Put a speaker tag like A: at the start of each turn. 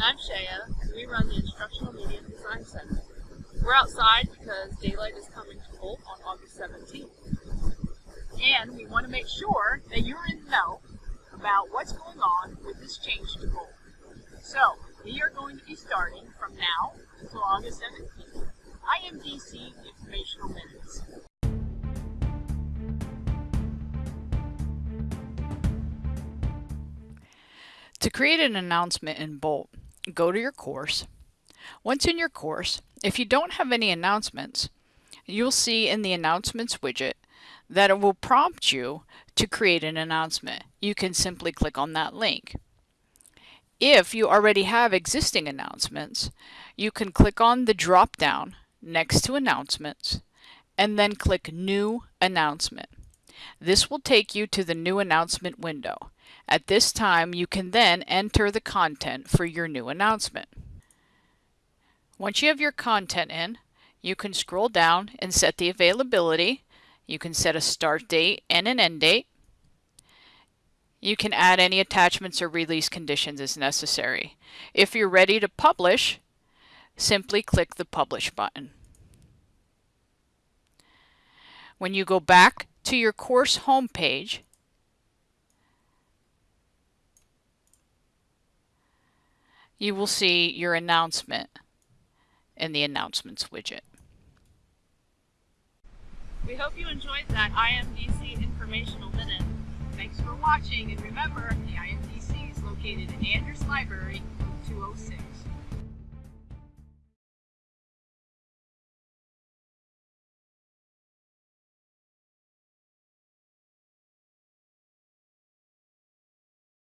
A: I'm Shaya, and we run the Instructional Media Design Center. We're outside because daylight is coming to Bolt on August 17th. And we want to make sure that you're in the know about what's going on with this change to Bolt. So, we are going to be starting from now until August 17th. IMDC Informational Minutes.
B: To create an announcement in Bolt, go to your course. Once in your course, if you don't have any announcements, you'll see in the Announcements widget that it will prompt you to create an announcement. You can simply click on that link. If you already have existing announcements, you can click on the drop down next to Announcements and then click New Announcement. This will take you to the New Announcement window. At this time, you can then enter the content for your new announcement. Once you have your content in, you can scroll down and set the availability. You can set a start date and an end date. You can add any attachments or release conditions as necessary. If you're ready to publish, simply click the Publish button. When you go back to your course homepage, you will see your announcement in the Announcements widget.
A: We hope you enjoyed that IMDC Informational Minute. Thanks for watching, and remember, the IMDC is located in Andrews Library, 206.